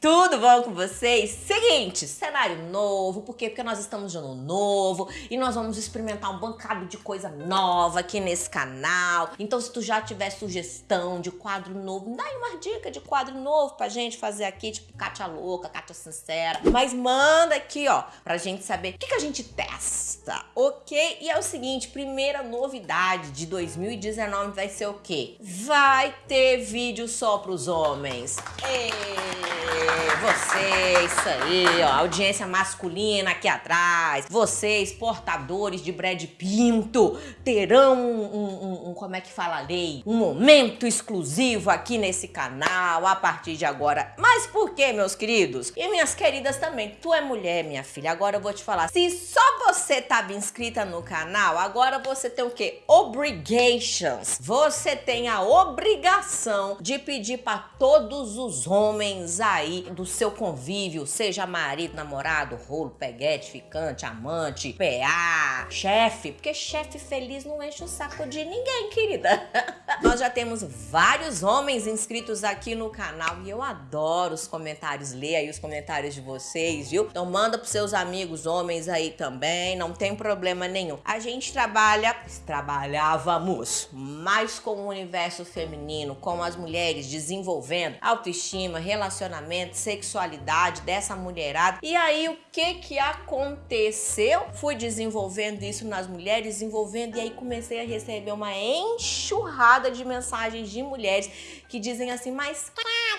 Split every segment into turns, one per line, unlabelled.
Tudo bom com vocês? Seguinte, cenário novo, por quê? Porque nós estamos de ano novo e nós vamos experimentar um bancado de coisa nova aqui nesse canal. Então se tu já tiver sugestão de quadro novo, dá aí uma dica de quadro novo pra gente fazer aqui, tipo Kátia Louca, Kátia Sincera. Mas manda aqui, ó, pra gente saber o que, que a gente testa, ok? E é o seguinte, primeira novidade de 2019 vai ser o quê? Vai ter vídeo só pros homens. Ei! Você, isso aí, ó, audiência masculina aqui atrás, vocês, portadores de Brad Pinto, terão um, um, um, como é que fala a lei? Um momento exclusivo aqui nesse canal a partir de agora. Mas por que, meus queridos? E minhas queridas também, tu é mulher, minha filha, agora eu vou te falar, se só você estava inscrita no canal, agora você tem o quê? Obligations. Você tem a obrigação de pedir para todos os homens aí do seu convívio, seja marido, namorado, rolo, peguete, ficante, amante, PA, chefe, porque chefe feliz não enche o saco de ninguém, querida. Nós já temos vários homens inscritos aqui no canal e eu adoro os comentários, ler aí os comentários de vocês, viu? Então manda pros seus amigos homens aí também, não tem problema nenhum. A gente trabalha, trabalhávamos mais com o universo feminino, com as mulheres desenvolvendo autoestima, relacionamento, sexualidade dessa mulherada. E aí o que que aconteceu? Fui desenvolvendo isso nas mulheres, desenvolvendo e aí comecei a receber uma enxurrada de mensagens de mulheres que dizem assim, mas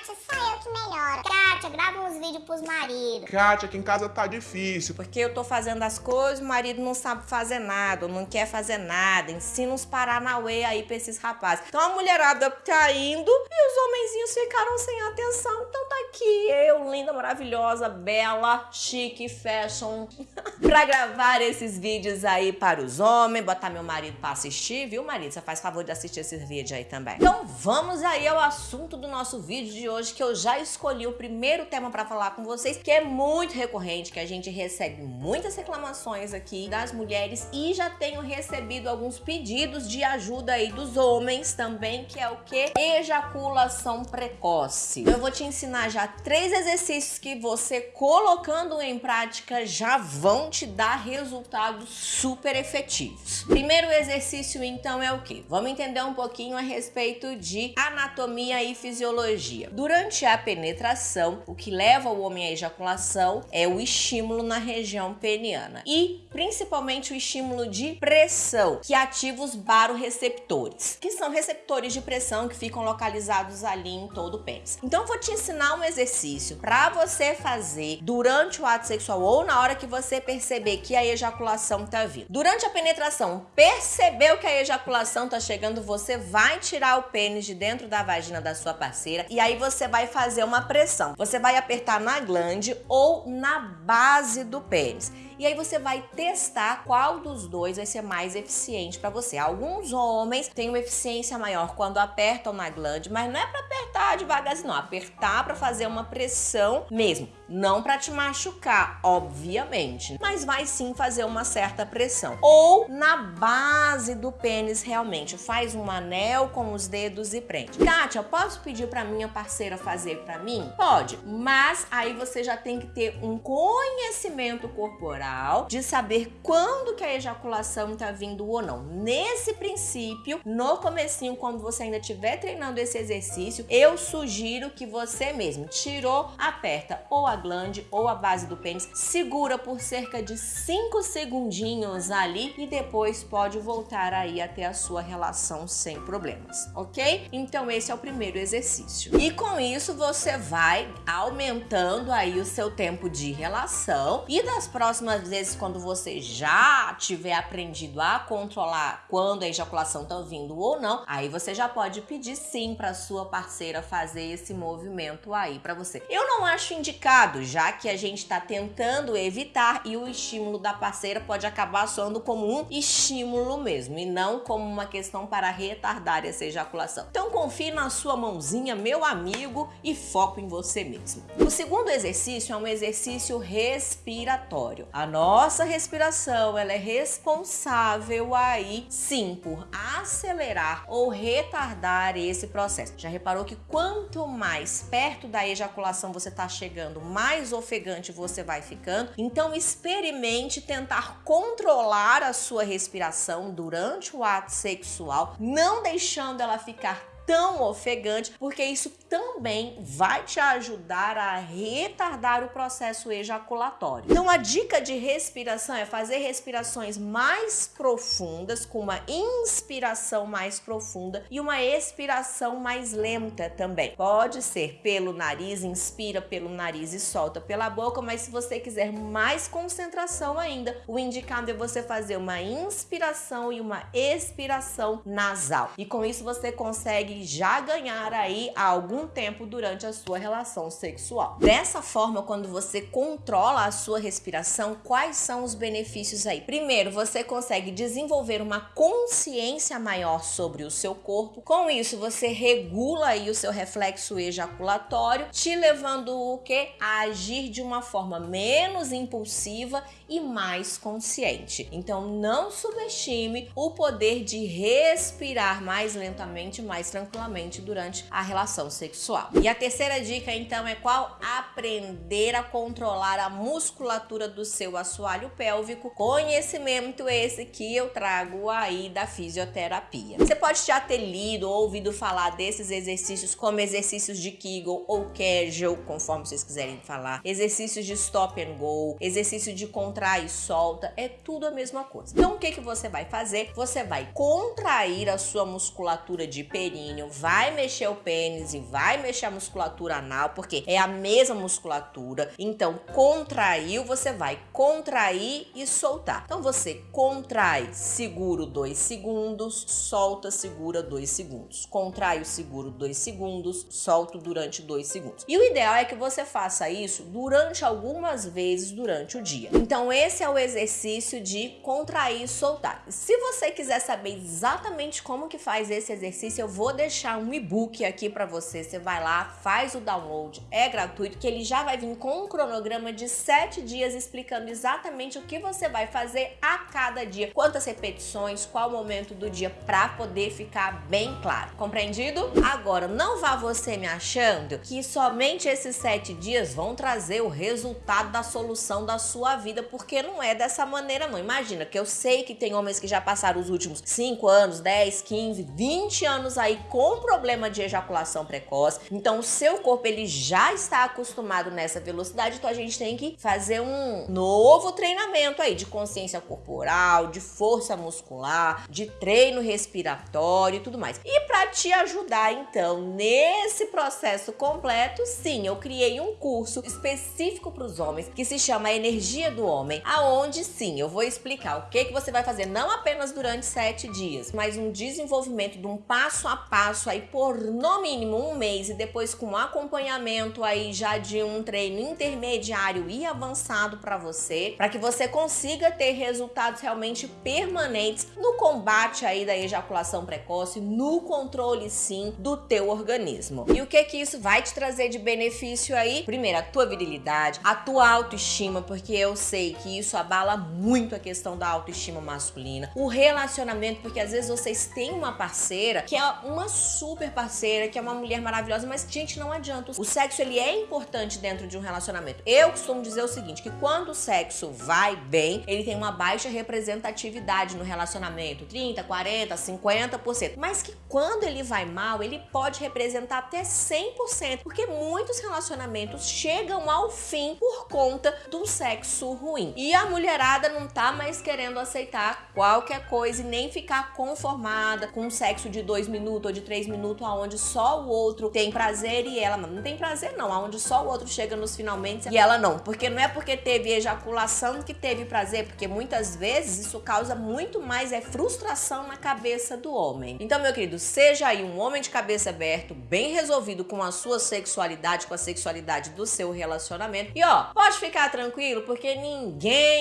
só eu que melhoro. Kátia, grava uns vídeos pros maridos.
Kátia, aqui em casa tá difícil.
Porque eu tô fazendo as coisas, o marido não sabe fazer nada, não quer fazer nada. Ensina uns Paranauê aí pra esses rapazes. Então a mulherada tá indo e os homenzinhos ficaram sem atenção. Então tá aqui eu, linda, maravilhosa, bela, chique, fashion, pra gravar esses vídeos aí para os homens, botar meu marido pra assistir, viu, marido? Você faz favor de assistir esses vídeos aí também. Então vamos aí ao assunto do nosso vídeo de hoje, que eu já escolhi o primeiro tema pra falar com vocês, que é muito recorrente, que a gente recebe muitas reclamações aqui das mulheres e já tenho recebido alguns pedidos de ajuda aí dos homens também, que é o que? Ejaculação precoce. Eu vou te ensinar já três exercícios que você colocando em prática já vão te dar resultados super efetivos. Primeiro exercício então é o que? Vamos entender um pouquinho a respeito de anatomia e fisiologia. Durante a penetração, o que leva o homem à ejaculação é o estímulo na região peniana e principalmente o estímulo de pressão, que ativa os baroreceptores, que são receptores de pressão que ficam localizados ali em todo o pênis. Então vou te ensinar um exercício exercício para você fazer durante o ato sexual ou na hora que você perceber que a ejaculação tá vindo. Durante a penetração, percebeu que a ejaculação tá chegando, você vai tirar o pênis de dentro da vagina da sua parceira e aí você vai fazer uma pressão. Você vai apertar na glande ou na base do pênis. E aí você vai testar qual dos dois vai ser mais eficiente para você. Alguns homens têm uma eficiência maior quando apertam na glande, mas não é para apertar devagarzinho, não. Apertar para fazer uma pressão mesmo. Não para te machucar, obviamente, mas vai sim fazer uma certa pressão. Ou na base do pênis realmente, faz um anel com os dedos e prende. Kátia, posso pedir para minha parceira fazer para mim? Pode, mas aí você já tem que ter um conhecimento corporal de saber quando que a ejaculação tá vindo ou não. Nesse princípio, no comecinho, quando você ainda estiver treinando esse exercício, eu sugiro que você mesmo tirou, aperta ou a glande ou a base do pênis, segura por cerca de 5 segundinhos ali e depois pode voltar aí até a sua relação sem problemas, ok? Então esse é o primeiro exercício. E com isso você vai aumentando aí o seu tempo de relação e das próximas vezes quando você já tiver aprendido a controlar quando a ejaculação tá vindo ou não, aí você já pode pedir sim para sua parceira fazer esse movimento aí para você. Eu não acho indicado já que a gente está tentando evitar e o estímulo da parceira pode acabar soando como um estímulo mesmo e não como uma questão para retardar essa ejaculação. Então confie na sua mãozinha, meu amigo, e foco em você mesmo. O segundo exercício é um exercício respiratório. A nossa respiração, ela é responsável aí sim por acelerar ou retardar esse processo. Já reparou que quanto mais perto da ejaculação você está chegando, mais ofegante você vai ficando? Então experimente tentar controlar a sua respiração durante o ato sexual, não deixando ela ficar tão ofegante, porque isso também vai te ajudar a retardar o processo ejaculatório. Então a dica de respiração é fazer respirações mais profundas, com uma inspiração mais profunda e uma expiração mais lenta também. Pode ser pelo nariz, inspira pelo nariz e solta pela boca, mas se você quiser mais concentração ainda, o indicado é você fazer uma inspiração e uma expiração nasal. E com isso você consegue já ganhar aí há algum tempo durante a sua relação sexual. Dessa forma, quando você controla a sua respiração, quais são os benefícios aí? Primeiro, você consegue desenvolver uma consciência maior sobre o seu corpo. Com isso, você regula aí o seu reflexo ejaculatório, te levando o que? A agir de uma forma menos impulsiva e mais consciente. Então, não subestime o poder de respirar mais lentamente, mais tranquilamente durante a relação sexual. E a terceira dica então é qual? Aprender a controlar a musculatura do seu assoalho pélvico. Conhecimento esse que eu trago aí da fisioterapia. Você pode já ter lido ou ouvido falar desses exercícios como exercícios de Kegel ou Kegel, conforme vocês quiserem falar, exercícios de stop and go, exercício de contrai e solta, é tudo a mesma coisa. Então o que que você vai fazer? Você vai contrair a sua musculatura de períneo vai mexer o pênis e vai mexer a musculatura anal, porque é a mesma musculatura. Então, contraiu, você vai contrair e soltar. Então, você contrai, seguro 2 segundos, solta, segura 2 segundos. Contrai o seguro 2 segundos, solto durante 2 segundos. E o ideal é que você faça isso durante algumas vezes durante o dia. Então, esse é o exercício de contrair e soltar. Se você quiser saber exatamente como que faz esse exercício, eu vou deixar um e-book aqui para você. Você vai lá, faz o download, é gratuito, que ele já vai vir com um cronograma de 7 dias explicando exatamente o que você vai fazer a cada dia, quantas repetições, qual momento do dia para poder ficar bem claro. Compreendido? Agora, não vá você me achando que somente esses 7 dias vão trazer o resultado da solução da sua vida, não é dessa maneira não. Imagina que eu sei que tem homens que já passaram os últimos 5 anos, 10, 15, 20 anos aí com problema de ejaculação precoce. Então o seu corpo ele já está acostumado nessa velocidade, então a gente tem que fazer um novo treinamento aí de consciência corporal, de força muscular, de treino respiratório e tudo mais. E para te ajudar então nesse processo completo, sim, eu criei um curso específico para os homens que se chama Energia do Homem, aonde sim, eu vou explicar o que que você vai fazer não apenas durante sete dias, mas um desenvolvimento de um passo a passo passo aí por no mínimo um mês e depois com acompanhamento aí já de um treino intermediário e avançado para você, para que você consiga ter resultados realmente permanentes no combate aí da ejaculação precoce, no controle sim do teu organismo. E o que que isso vai te trazer de benefício aí? Primeiro, a tua virilidade, a tua autoestima, porque eu sei que isso abala muito a questão da autoestima masculina, o relacionamento, porque às vezes vocês têm uma parceira que é uma super parceira, que é uma mulher maravilhosa, mas, gente, não adianta. O sexo, ele é importante dentro de um relacionamento. Eu costumo dizer o seguinte, que quando o sexo vai bem, ele tem uma baixa representatividade no relacionamento, 30, 40, 50%. Mas que quando ele vai mal, ele pode representar até 100%, porque muitos relacionamentos chegam ao fim por conta do sexo ruim. E a mulherada não tá mais querendo aceitar qualquer coisa e nem ficar conformada com um sexo de dois minutos ou de três minutos aonde só o outro tem prazer e ela não. Não tem prazer não, aonde só o outro chega nos finalmente e ela não. Porque não é porque teve ejaculação que teve prazer, porque muitas vezes isso causa muito mais é frustração na cabeça do homem. Então, meu querido, seja aí um homem de cabeça aberto, bem resolvido com a sua sexualidade, com a sexualidade do seu relacionamento. E ó, pode ficar tranquilo, porque ninguém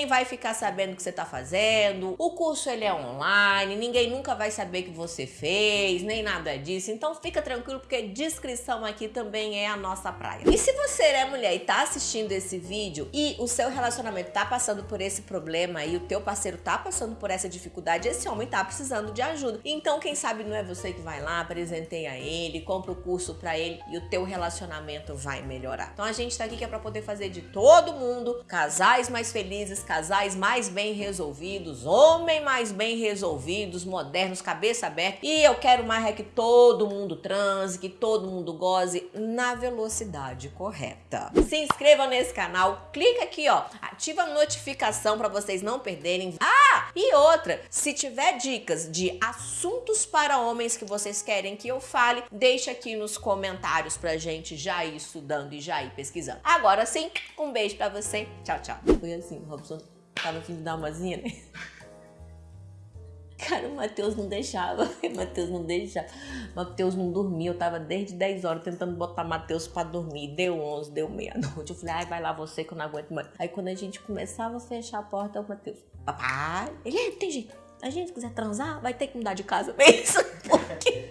vai ficar sabendo o que você tá fazendo. O curso ele é online, ninguém nunca vai saber que você fez, nem nada nada disso. Então fica tranquilo porque descrição aqui também é a nossa praia. E se você é mulher e tá assistindo esse vídeo e o seu relacionamento tá passando por esse problema e o teu parceiro tá passando por essa dificuldade, esse homem tá precisando de ajuda. Então quem sabe não é você que vai lá, presenteia ele, compra o curso para ele e o teu relacionamento vai melhorar. Então a gente tá aqui que é para poder fazer de todo mundo casais mais felizes, casais mais bem resolvidos, homens mais bem resolvidos, modernos, cabeça aberta. E eu quero mais é que todo mundo transe, que todo mundo goze na velocidade correta. Se inscreva nesse canal, clica aqui, ó, ativa a notificação para vocês não perderem. Ah, e outra, se tiver dicas de assuntos para homens que vocês querem que eu fale, deixa aqui nos comentários pra gente já ir estudando e já ir pesquisando. Agora sim, um beijo pra você. Tchau, tchau. Foi assim, Robson tava afim de dar uma zinha, né? Cara, o Matheus não deixava. O Matheus não deixava. O Matheus não dormia. Eu tava desde 10 horas tentando botar Matheus pra dormir. Deu 11, deu meia-noite. Eu falei, ai, vai lá você que eu não aguento mais. Aí quando a gente começava a fechar a porta, o Matheus, papai, ele é, tem jeito. A gente quiser transar, vai ter que mudar de casa mesmo. Porque